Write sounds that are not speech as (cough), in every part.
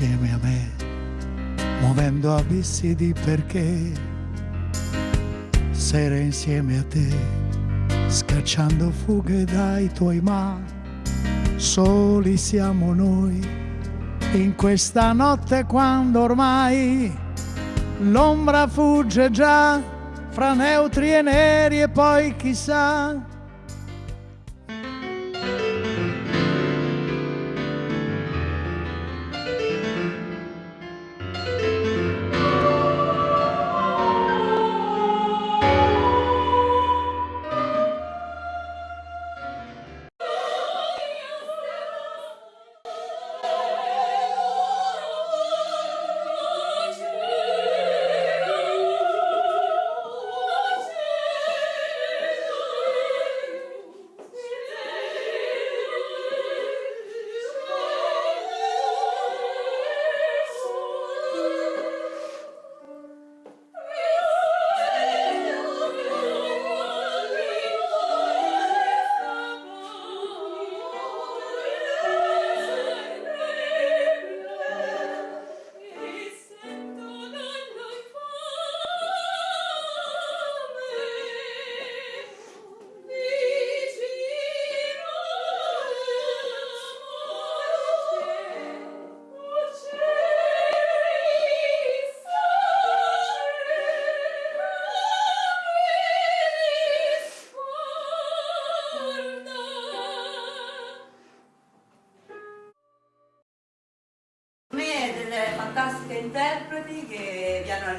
insieme a me, muovendo abissi di perché, sere insieme a te, scacciando fughe dai tuoi ma, soli siamo noi, in questa notte quando ormai l'ombra fugge già fra neutri e neri e poi chissà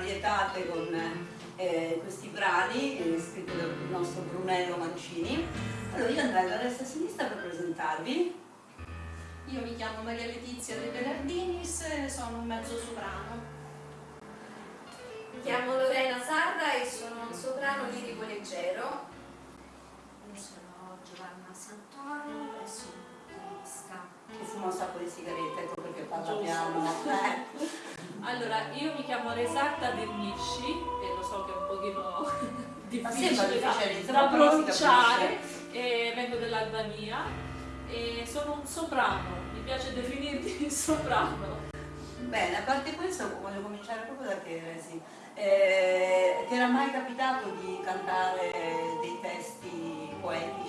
vietate con eh, questi brani eh, scritti dal nostro Brunello Mancini. Allora io andrei alla destra e sinistra per presentarvi. Io mi chiamo Maria Letizia De Bellardinis e sono un mezzo soprano. Mi chiamo Lorena Sarra e sono un soprano lirico leggero. Io sono Giovanna Santoro e sono pianista. Che fumo un sacco di sigarette, ecco perché parliamo. Allora, io mi chiamo Resatta Dernisci e lo so che è un pochino (laughs) difficile da, da pronunciare, e vengo dell'Albania e sono un soprano, mi piace definirti (laughs) soprano. Bene, a parte questo voglio cominciare proprio da te, Resi. Eh, ti era mai capitato di cantare dei testi poetici?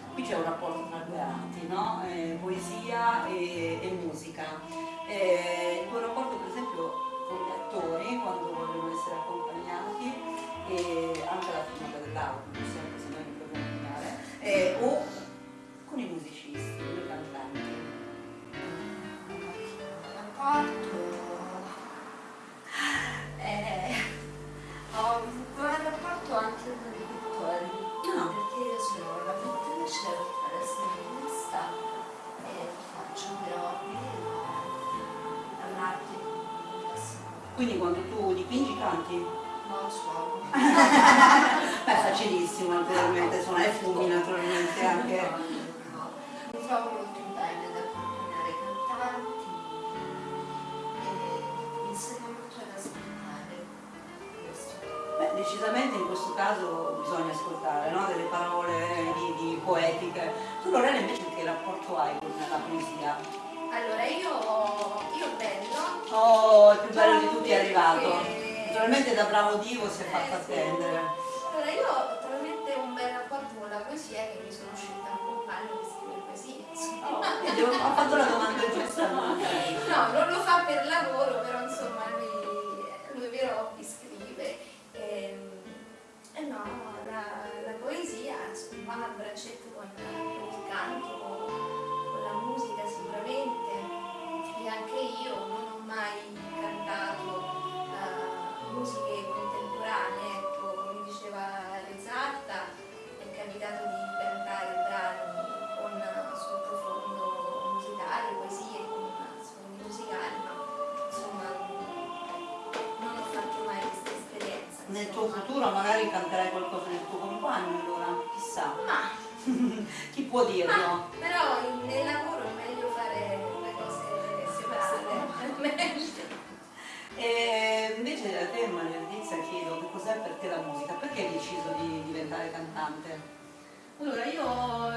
qui c'è un rapporto tra due arti, no? eh, poesia e, e musica quando tu dipingi canti? No, suono. (laughs) Beh, facilissimo naturalmente, suonare fumi naturalmente anche. Mi trovo molto bene ad accompagnare cantanti e mi insegna molto ad ascoltare questo. Beh, decisamente in questo caso bisogna ascoltare, no? Delle parole di, di poetiche. Tu Lorena invece che rapporto hai con la poesia? Allora, io, io bello. Oh, il più bello di tutti è arrivato. Naturalmente da bravo divo si è fatto attendere. Allora, io ho talmente un bel rapporto con la poesia che mi sono scelta un compagno che scrive poesie. Oh, ho fatto la domanda giusta. no, non lo fa per lavoro, però insomma lui, lui vero hobby scrive. E, ehm, e no, la, la poesia va a braccetto con il canto, Nel tuo futuro magari canterai qualcosa del tuo compagno allora, chissà. Ma, (laughs) Chi può dirlo? ma però nel lavoro è meglio fare le cose separate. (laughs) E invece a te Maria Letizia chiedo che cos'è per te la musica, perché hai deciso di diventare cantante? Allora, io ho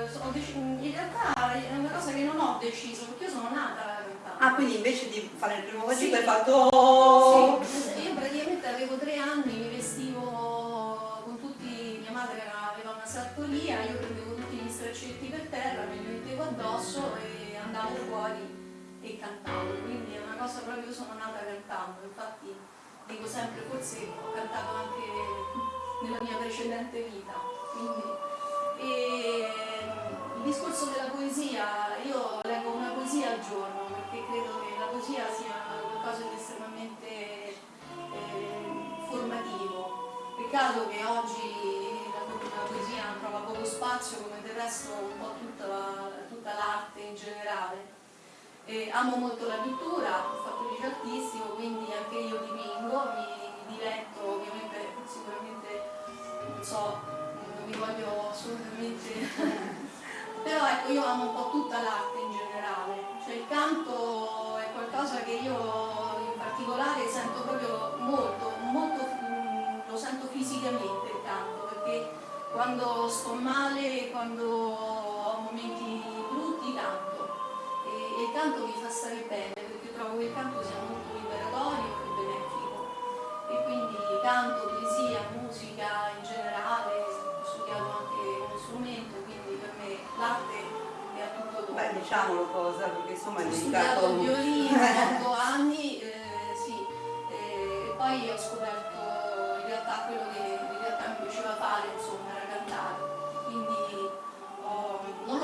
in realtà è una cosa che non ho deciso, perché io sono nata cantante. Ah, quindi invece di fare il primo Sì. vocale hai fatto... Sì, io praticamente avevo tre anni, mi vestivo con tutti, mia madre aveva una sartoria, io prendevo tutti gli straccetti per terra, me li mettevo addosso e andavo fuori e cantavo, quindi è una cosa proprio, io sono nata cantando, infatti dico sempre, forse ho cantato anche nella mia precedente vita. Quindi, e il discorso della poesia, io leggo una poesia al giorno perché credo che la poesia sia qualcosa di Peccato che oggi la, poesia trova poco spazio come del resto un po' tutta, la- tutta l'arte in generale. Eh, amo molto la pittura, ho fatto il artistico, quindi anche io dipingo, mi, mi diletto, ovviamente sicuramente non so, non mi voglio assolutamente. (laughs) Però ecco, io amo un po' tutta l'arte in generale, cioè il canto è qualcosa che io in particolare sento proprio molto, quando sto male, quando ho momenti brutti canto e, e il canto mi fa stare bene, perché trovo che il canto sia molto liberatorio e benefico e quindi canto, poesia, musica in generale, ho studiato anche uno strumento, quindi per me l'arte è a tutto dopo. Beh, diciamolo cosa, perché insomma Ho dedicato... studiato il violino (laughs) otto anni, eh, sì, eh, e poi ho scoperto in realtà quello che in realtà mi piaceva fare, insomma,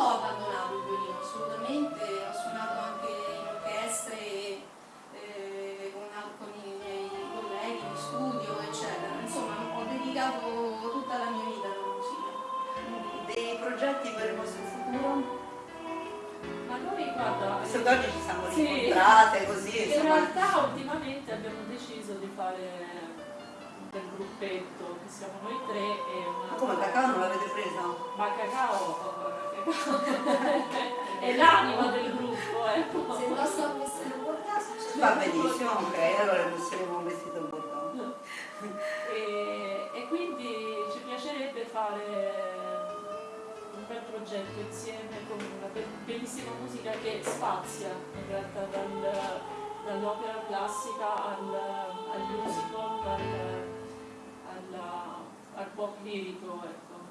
ho- abbandonato il violino assolutamente, ho suonato anche in orchestre eh, con, con i miei colleghi in studio, eccetera. Insomma, ho dedicato tutta la mia vita alla musica. Dei progetti per il vostro futuro? Ma noi guarda, che oggi ci siamo Sì. incontrate così, in insomma... realtà ultimamente abbiamo deciso di fare del gruppetto, che siamo noi tre e Ma una... come cacao non l'avete preso? Ma Cacao, È l'anima del gruppo, ecco. Se non sto a vestire un caso, c'è Va benissimo, ok, allora metteremo un vestito bordeaux. E, e quindi ci piacerebbe fare un bel progetto insieme con una be- bellissima musica che spazia in realtà dal- dall'opera classica al, al musical, al, alla- al pop lirico. Ecco.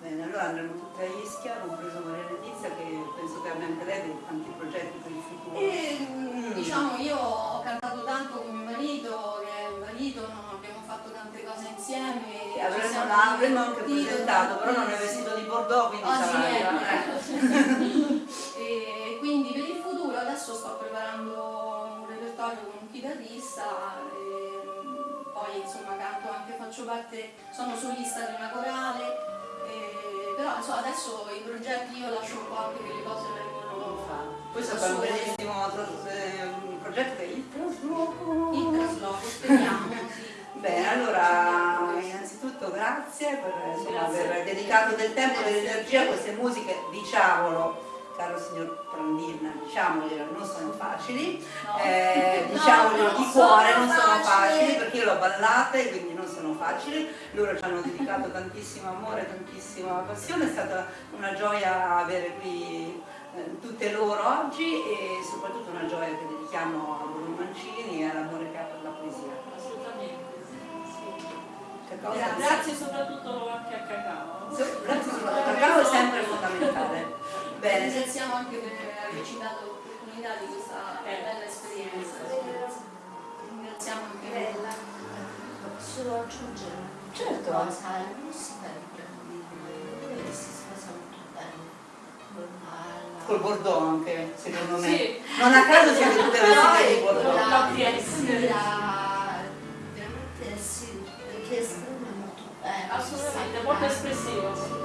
Bene, allora andremo tutti a Ischia, compreso Maria Letizia, che penso che abbia anche lei dei tanti progetti per il futuro. E, mm, diciamo, io ho cantato tanto con mio marito, che è un marito, abbiamo fatto tante cose insieme. Ci avremmo, siamo l'avremmo anche presentato, però non è vestito di bordeaux, quindi Oggi sarà... niente. e quindi per il futuro adesso sto preparando un repertorio con un chitarrista, e, mm, poi insomma canto anche, faccio parte, sono solista di una corale, e, però insomma adesso i progetti io lascio un po' anche che le cose vengono Questo è un bellissimo eh, progetto che è il trasloco. il trasloco, speriamo, sì. Bene, allora innanzitutto grazie per insomma, aver dedicato del tempo e dell'energia a queste musiche, diciamolo, caro signor Prandin, diciamoglielo, non sono facili, No. eh, (laughs) No, diciamoglielo non di cuore, non sono facili. facili perché io le ho ballate, quindi facili, loro ci hanno dedicato tantissimo amore, tantissima passione, è stata una gioia avere qui eh, tutte loro oggi e soprattutto una gioia che dedichiamo a Bruno Mancini e all'amore che ha per la poesia. Assolutamente. sì. Grazie. Grazie soprattutto anche a Cacao. Sì, Grazie soprattutto, il cacao è sempre fondamentale. Bene, Ringraziamo anche per averci dato l'opportunità di questa bella esperienza. Aggiungere Certo. cosa? La musica di lui si sposa molto bene con la... col Bordeaux anche, secondo me. Sì. Non a caso siete tutte vestite di Però Bordeaux. la La veramente sì, perché esprime molto bene. Assolutamente, molto espressivo.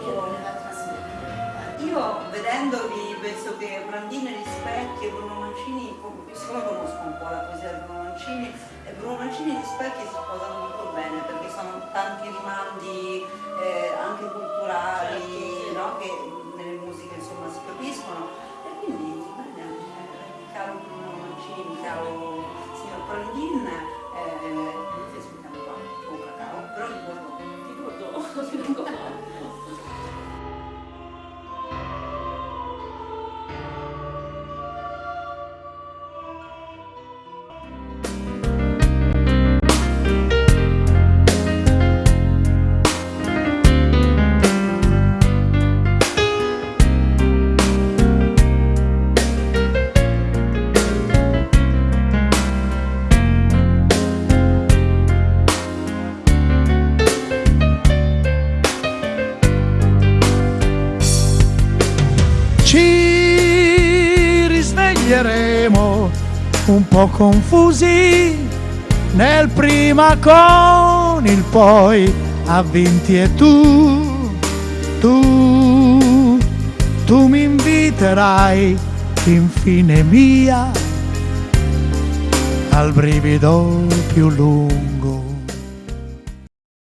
Io vedendovi penso che Brandina rispecchia Bruno Mancini siccome conosco un po' la poesia di Bruno Mancini, e Bruno Mancini e gli specchi si sposano molto bene perché sono tanti rimandi eh, anche culturali Certo, no? che nelle musiche insomma si capiscono e quindi bene, eh, caro Bruno Mancini, caro signor Prandin, eh, noi ti aspettiamo qua con cacao, però ricordo, ti ricordo. (laughs) un po' confusi nel prima con il poi a vinti e tu, tu, tu mi inviterai infine mia al brivido più lungo.